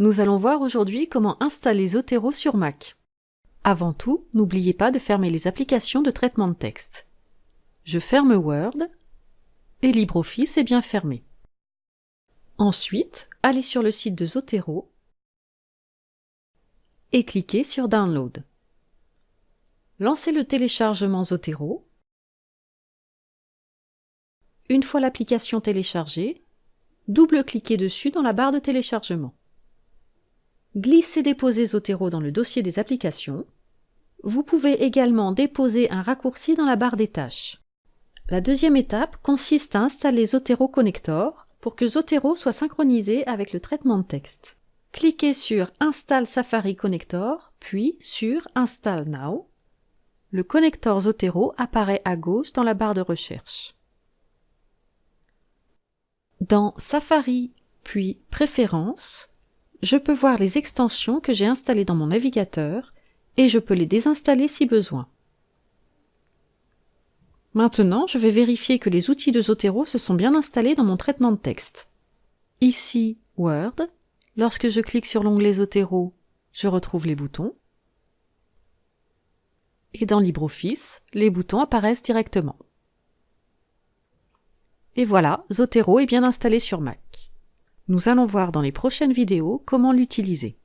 Nous allons voir aujourd'hui comment installer Zotero sur Mac. Avant tout, n'oubliez pas de fermer les applications de traitement de texte. Je ferme Word et LibreOffice est bien fermé. Ensuite, allez sur le site de Zotero et cliquez sur Download. Lancez le téléchargement Zotero. Une fois l'application téléchargée, double-cliquez dessus dans la barre de téléchargement. Glissez-déposez Zotero dans le dossier des applications. Vous pouvez également déposer un raccourci dans la barre des tâches. La deuxième étape consiste à installer Zotero Connector pour que Zotero soit synchronisé avec le traitement de texte. Cliquez sur Install Safari Connector, puis sur Install Now. Le connecteur Zotero apparaît à gauche dans la barre de recherche. Dans Safari, puis Préférences, je peux voir les extensions que j'ai installées dans mon navigateur et je peux les désinstaller si besoin. Maintenant, je vais vérifier que les outils de Zotero se sont bien installés dans mon traitement de texte. Ici, Word. Lorsque je clique sur l'onglet Zotero, je retrouve les boutons. Et dans LibreOffice, les boutons apparaissent directement. Et voilà, Zotero est bien installé sur Mac. Nous allons voir dans les prochaines vidéos comment l'utiliser.